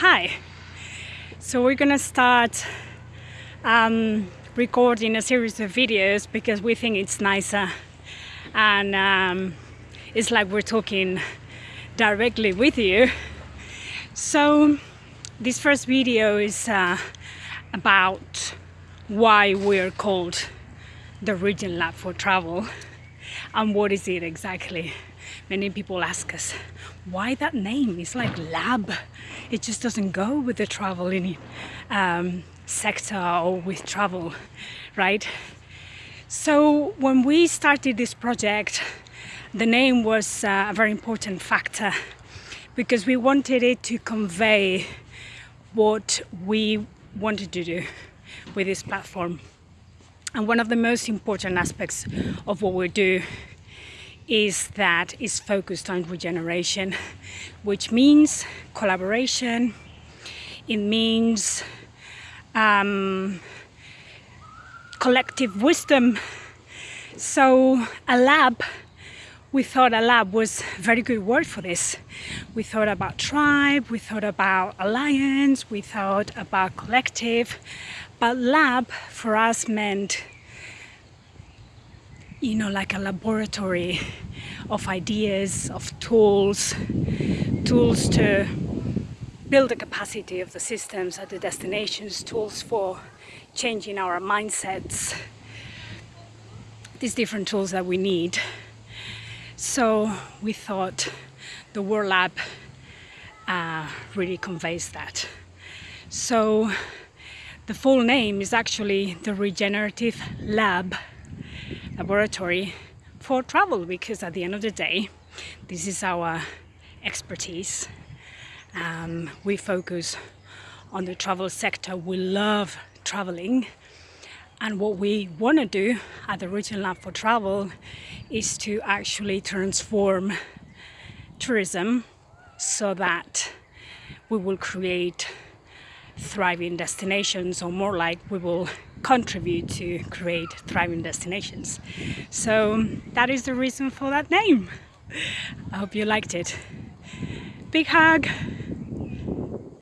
Hi! So we're gonna start um, recording a series of videos because we think it's nicer and um, it's like we're talking directly with you. So this first video is uh, about why we're called the Regen Lab for Travel and what is it exactly? Many people ask us why that name? It's like lab. It just doesn't go with the traveling um, sector or with travel right? So when we started this project the name was uh, a very important factor because we wanted it to convey what we wanted to do with this platform and one of the most important aspects of what we do is that is focused on regeneration, which means collaboration, it means um, collective wisdom. So a lab, we thought a lab was a very good word for this. We thought about tribe, we thought about alliance, we thought about collective, but lab for us meant you know, like a laboratory of ideas, of tools, tools to build the capacity of the systems at the destinations, tools for changing our mindsets, these different tools that we need. So we thought the World Lab uh, really conveys that. So the full name is actually the Regenerative Lab laboratory for travel because at the end of the day this is our expertise. Um, we focus on the travel sector. We love traveling. And what we want to do at the Regen Lab for Travel is to actually transform tourism so that we will create thriving destinations or more like we will contribute to create thriving destinations. So that is the reason for that name. I hope you liked it. Big hug!